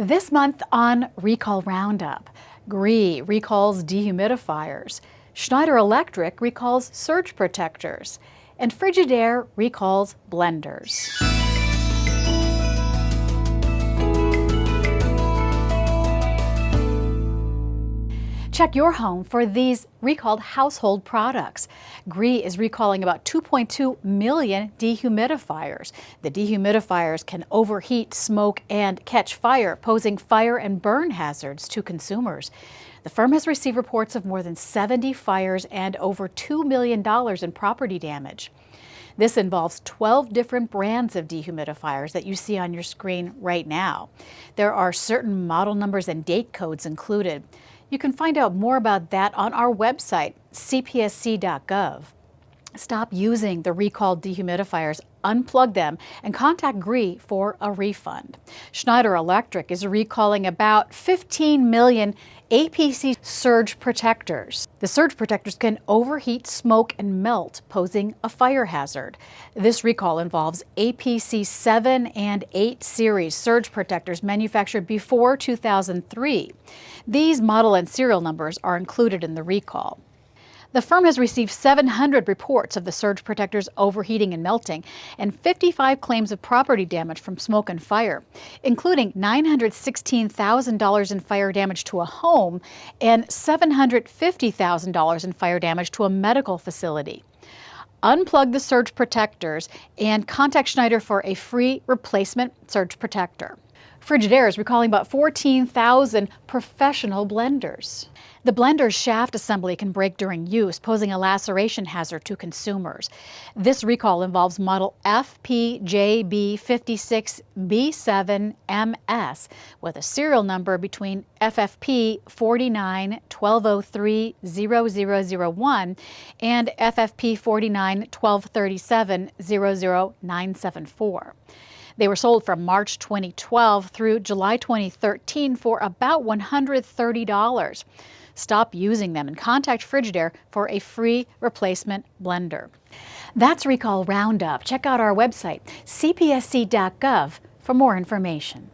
This month on Recall Roundup, Gree recalls dehumidifiers, Schneider Electric recalls surge protectors, and Frigidaire recalls blenders. Check your home for these recalled household products. Gree is recalling about 2.2 million dehumidifiers. The dehumidifiers can overheat, smoke, and catch fire, posing fire and burn hazards to consumers. The firm has received reports of more than 70 fires and over $2 million in property damage. This involves 12 different brands of dehumidifiers that you see on your screen right now. There are certain model numbers and date codes included. You can find out more about that on our website, cpsc.gov. Stop using the recalled dehumidifiers, unplug them, and contact Gree for a refund. Schneider Electric is recalling about 15 million APC surge protectors. The surge protectors can overheat, smoke, and melt, posing a fire hazard. This recall involves APC 7 and 8 series surge protectors manufactured before 2003. These model and serial numbers are included in the recall. The firm has received 700 reports of the surge protectors overheating and melting and 55 claims of property damage from smoke and fire, including $916,000 in fire damage to a home and $750,000 in fire damage to a medical facility. Unplug the surge protectors and contact Schneider for a free replacement surge protector. Frigidaire is recalling about 14,000 professional blenders. The blender's shaft assembly can break during use, posing a laceration hazard to consumers. This recall involves model FPJB56B7MS with a serial number between FFP 49 1203 0001 and FFP 49 1237 00974. They were sold from March 2012 through July 2013 for about $130. Stop using them and contact Frigidaire for a free replacement blender. That's Recall Roundup. Check out our website, cpsc.gov, for more information.